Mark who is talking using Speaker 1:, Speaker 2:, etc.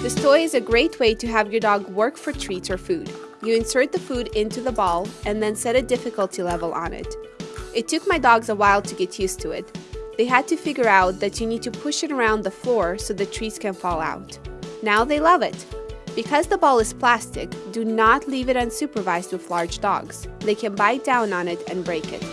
Speaker 1: This toy is a great way to have your dog work for treats or food. You insert the food into the ball and then set a difficulty level on it. It took my dogs a while to get used to it. They had to figure out that you need to push it around the floor so the treats can fall out. Now they love it. Because the ball is plastic, do not leave it unsupervised with large dogs. They can bite down on it and break it.